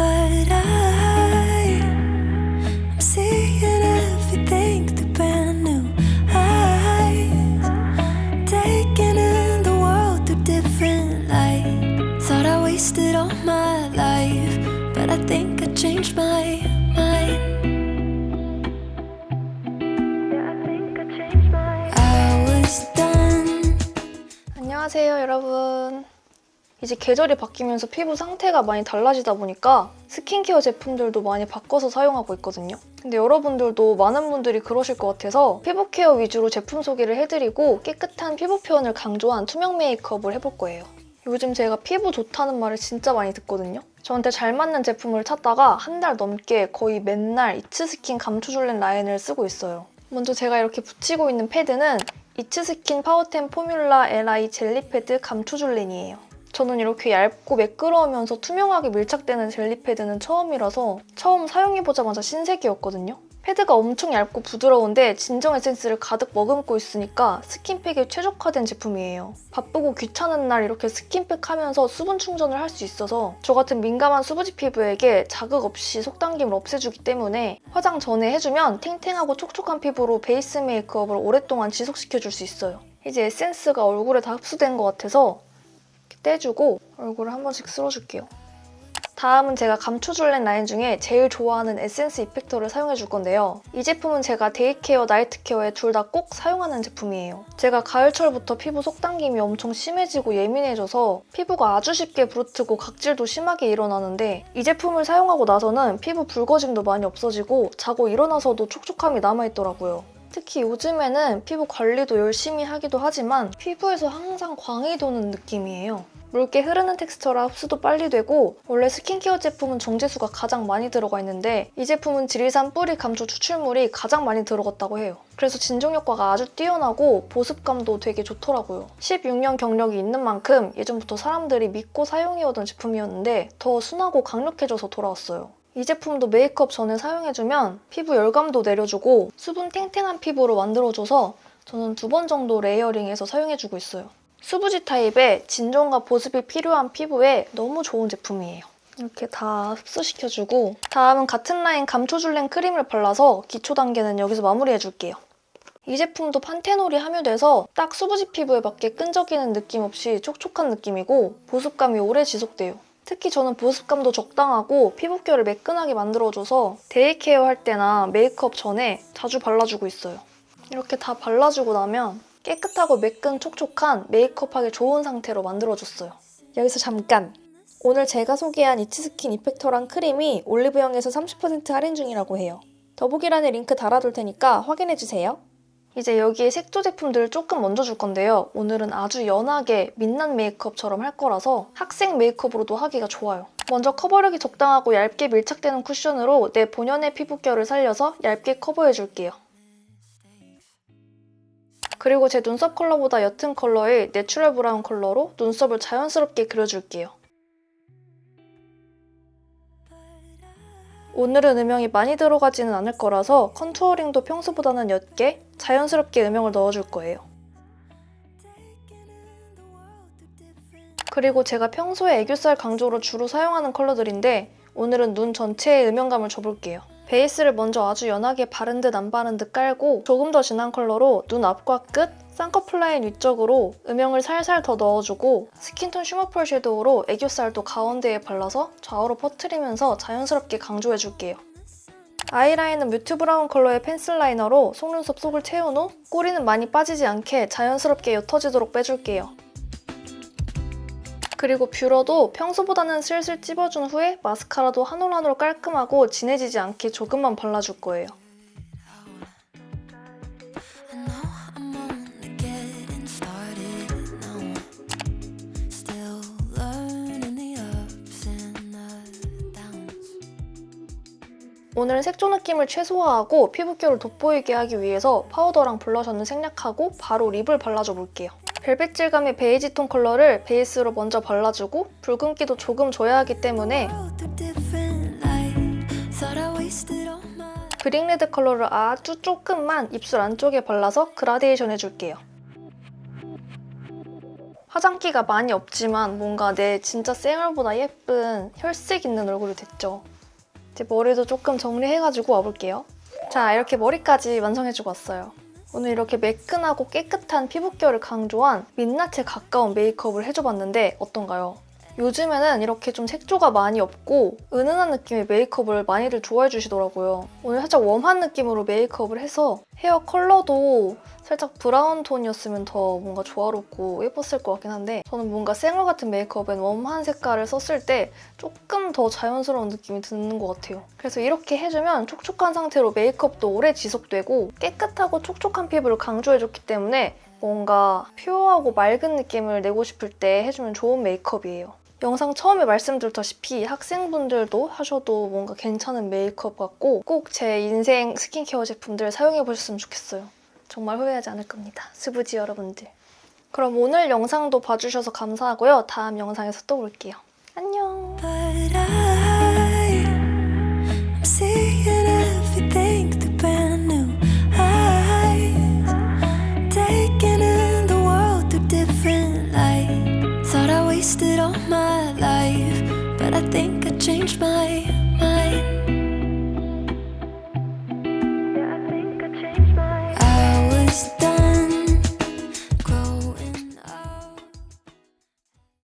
But I, I'm seeing everything through brand new eyes. Taking in the world through different light. Thought I wasted all my life, but I think I changed my mind. Yeah, I think I changed my I was done. 안녕하세요 여러분 이제 계절이 바뀌면서 피부 상태가 많이 달라지다 보니까 스킨케어 제품들도 많이 바꿔서 사용하고 있거든요. 근데 여러분들도 많은 분들이 그러실 것 같아서 피부 케어 위주로 제품 소개를 해드리고 깨끗한 피부 표현을 강조한 투명 메이크업을 해볼 거예요. 요즘 제가 피부 좋다는 말을 진짜 많이 듣거든요. 저한테 잘 맞는 제품을 찾다가 한 달 넘게 거의 맨날 It's Skin 감초줄렌 라인을 쓰고 있어요. 먼저 제가 이렇게 붙이고 있는 패드는 이츠스킨 파워텐 포뮬라 LI 젤리 패드 감초줄렌이에요. 저는 이렇게 얇고 매끄러우면서 투명하게 밀착되는 젤리 패드는 처음이라서 처음 사용해보자마자 신세계였거든요. 패드가 엄청 얇고 부드러운데 진정 에센스를 가득 머금고 있으니까 스킨팩에 최적화된 제품이에요. 바쁘고 귀찮은 날 이렇게 스킨팩 하면서 수분 충전을 할 수 있어서 저 같은 민감한 수부지 피부에게 자극 없이 속당김을 없애주기 때문에 화장 전에 해주면 탱탱하고 촉촉한 피부로 베이스 메이크업을 오랫동안 지속시켜줄 수 있어요. 이제 에센스가 얼굴에 다 흡수된 것 같아서 떼주고 얼굴을 한 번씩 쓸어줄게요. 다음은 제가 감초줄렌 라인 중에 제일 좋아하는 에센스 effector를 사용해줄 건데요. 이 제품은 제가 day care, night care에 둘 다 꼭 사용하는 제품이에요. 제가 가을철부터 피부 속당김이 엄청 심해지고 예민해져서 피부가 아주 쉽게 부르트고 각질도 심하게 일어나는데 이 제품을 사용하고 나서는 피부 붉어짐도 많이 없어지고 자고 일어나서도 촉촉함이 남아있더라고요. 특히 요즘에는 피부 관리도 열심히 하기도 하지만 피부에서 항상 광이 도는 느낌이에요. 묽게 흐르는 텍스처라 흡수도 빨리 되고 원래 스킨케어 제품은 정제수가 가장 많이 들어가 있는데 이 제품은 지리산 뿌리 감초 추출물이 가장 많이 들어갔다고 해요. 그래서 진정 효과가 아주 뛰어나고 보습감도 되게 좋더라고요. 16년 경력이 있는 만큼 예전부터 사람들이 믿고 사용해오던 제품이었는데 더 순하고 강력해져서 돌아왔어요. 이 제품도 메이크업 전에 사용해주면 피부 열감도 내려주고 수분 탱탱한 피부로 만들어줘서 저는 두 번 정도 레이어링해서 사용해주고 있어요. 수부지 타입의 진정과 보습이 필요한 피부에 너무 좋은 제품이에요. 이렇게 다 흡수시켜주고 다음은 같은 라인 감초줄렌 크림을 발라서 기초 단계는 여기서 마무리해줄게요. 이 제품도 판테놀이 함유돼서 딱 수부지 피부에 맞게 끈적이는 느낌 없이 촉촉한 느낌이고 보습감이 오래 지속돼요. 특히 저는 보습감도 적당하고 피부결을 매끈하게 만들어줘서 day care 할 때나 메이크업 전에 자주 발라주고 있어요. 이렇게 다 발라주고 나면 깨끗하고 매끈 촉촉한 메이크업하기 좋은 상태로 만들어줬어요. 여기서 잠깐! 오늘 제가 소개한 잇츠스킨 effector랑 크림이 올리브영에서 30% 할인 중이라고 해요. 더보기란에 링크 달아둘 테니까 확인해주세요. 이제 여기에 색조 제품들을 조금 얹어줄 건데요. 오늘은 아주 연하게 민낯 메이크업처럼 할 거라서 학생 메이크업으로도 하기가 좋아요. 먼저 커버력이 적당하고 얇게 밀착되는 쿠션으로 내 본연의 피부결을 살려서 얇게 커버해줄게요. 그리고 제 눈썹 컬러보다 옅은 컬러의 내추럴 브라운 컬러로 눈썹을 자연스럽게 그려줄게요. 오늘은 음영이 많이 들어가지는 않을 거라서 contouring도 평소보다는 옅게 자연스럽게 음영을 넣어줄 거예요. 그리고 제가 평소에 애교살 강조로 주로 사용하는 컬러들인데 오늘은 눈 전체에 음영감을 줘볼게요. 베이스를 먼저 아주 연하게 바른 듯 안 바른 듯 깔고 조금 더 진한 컬러로 눈 앞과 끝, 쌍꺼풀 라인 위쪽으로 음영을 살살 더 넣어주고 스킨톤 shimmer펄 섀도우로 애교살도 가운데에 발라서 좌우로 퍼트리면서 자연스럽게 강조해줄게요. 아이라인은 mute brown 컬러의 펜슬 라이너로 속눈썹 속을 채운 후 꼬리는 많이 빠지지 않게 자연스럽게 옅어지도록 빼줄게요. 그리고 뷰러도 평소보다는 슬슬 찝어준 후에 마스카라도 한 올 한 올 깔끔하고 진해지지 않게 조금만 발라줄 거예요. 오늘은 색조 느낌을 최소화하고 피부결을 돋보이게 하기 위해서 파우더랑 블러셔는 생략하고 바로 립을 발라줘 볼게요. 벨벳 질감의 베이지 톤 컬러를 베이스로 먼저 발라주고 붉은기도 조금 줘야 하기 때문에 brick red 컬러를 아주 조금만 입술 안쪽에 발라서 그라데이션 해줄게요. 화장기가 많이 없지만 뭔가 내 진짜 생얼보다 예쁜 혈색 있는 얼굴이 됐죠. 이제 머리도 조금 정리해가지고 와볼게요. 자, 이렇게 머리까지 완성해주고 왔어요. 오늘 이렇게 매끈하고 깨끗한 피부결을 강조한 민낯에 가까운 메이크업을 해줘봤는데 어떤가요? 요즘에는 이렇게 좀 색조가 많이 없고 은은한 느낌의 메이크업을 많이들 좋아해 주시더라고요. 오늘 살짝 warm한 느낌으로 메이크업을 해서 헤어 컬러도 살짝 브라운 톤이었으면 더 뭔가 조화롭고 예뻤을 것 같긴 한데 저는 뭔가 생얼 같은 메이크업엔 warm한 색깔을 썼을 때 조금 더 자연스러운 느낌이 드는 것 같아요. 그래서 이렇게 해주면 촉촉한 상태로 메이크업도 오래 지속되고 깨끗하고 촉촉한 피부를 강조해줬기 때문에 뭔가 퓨어하고 맑은 느낌을 내고 싶을 때 해주면 좋은 메이크업이에요. 영상 처음에 말씀드렸다시피 학생분들도 하셔도 뭔가 괜찮은 메이크업 같고 꼭 제 인생 스킨케어 제품들 사용해 보셨으면 좋겠어요. 정말 후회하지 않을 겁니다. 스부지 여러분들. 그럼 오늘 영상도 봐주셔서 감사하고요. 다음 영상에서 또 볼게요. my mind